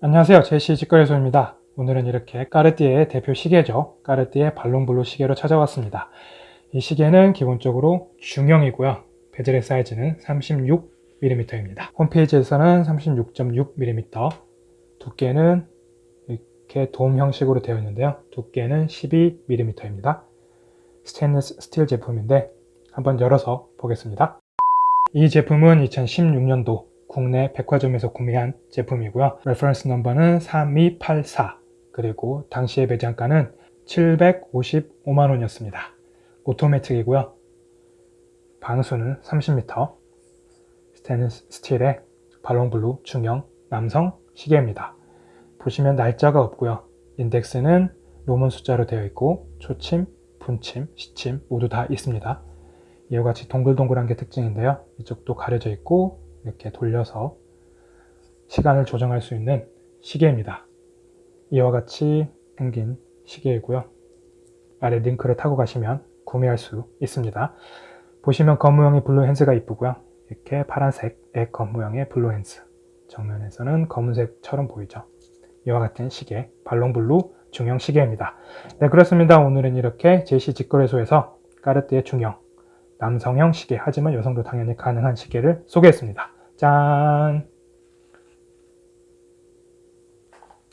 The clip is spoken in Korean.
안녕하세요. 제시 직거래소입니다. 오늘은 이렇게 Cartier의 대표 시계죠. Cartier Ballon Bleu 시계로 찾아왔습니다. 이 시계는 기본적으로 중형이고요. bezel의 사이즈는 36mm입니다. 홈페이지에서는 36.6mm 두께는 이렇게 돔 형식으로 되어 있는데요. 두께는 12mm입니다. 스테인리스 스틸 제품인데 한번 열어서 보겠습니다. 이 제품은 2016년도 국내 백화점에서 구매한 제품이고요. reference number는 3284 그리고 당시의 매장가는 755만원이었습니다. 오토매틱이고요. 방수는 30m 스테인리스 스틸의 Ballon Bleu 중형 남성 시계입니다. 보시면 날짜가 없고요. 인덱스는 Roman 숫자로 되어 있고 초침, 분침, 시침 모두 다 있습니다. 이와 같이 동글동글한 게 특징인데요. 이쪽도 가려져 있고 이렇게 돌려서 시간을 조정할 수 있는 시계입니다. 이와 같이 생긴 시계이고요. 아래 링크를 타고 가시면 구매할 수 있습니다. 보시면 검 모양의 blue hands가 이쁘고요. 이렇게 파란색의 검 모양의 blue hands 정면에서는 검은색처럼 보이죠. 이와 같은 시계 발롱블루 중형 시계입니다. 네 그렇습니다. 오늘은 이렇게 제시 직거래소에서 까르띠에 중형 남성형 시계 하지만 여성도 당연히 가능한 시계를 소개했습니다. 짠!